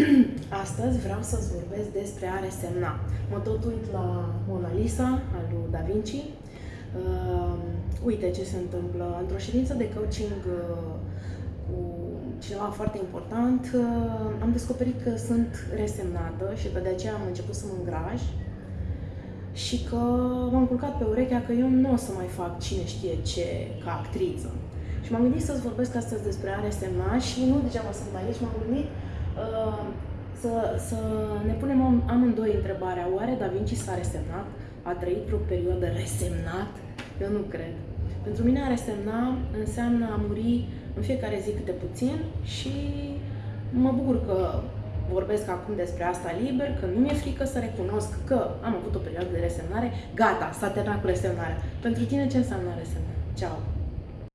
Astăzi vreau să-ți vorbesc despre a resemna. Mă tot uit la Mona Lisa, al lui Da Vinci. Uh, uite ce se întâmplă. Într-o ședință de coaching uh, cu cineva foarte important, uh, am descoperit că sunt resemnată și că de aceea am început să mă îngraj și că m-am culcat pe urechea că eu nu o să mai fac cine știe ce ca actriță. Și m-am gândit să-ți vorbesc astăzi despre a resemna și nu degeaba sunt aici, m-am gândit uh, să, să ne punem amândoi întrebarea, oare Da Vinci s-a resemnat? A trăit o perioadă resemnat? Eu nu cred. Pentru mine a resemna înseamnă a muri în fiecare zi câte puțin și mă bucur că vorbesc acum despre asta liber, că nu mi-e frică să recunosc că am avut o perioadă de resemnare, gata, s-a terminat cu resemnarea. Pentru tine ce înseamnă resemnare? Ceau!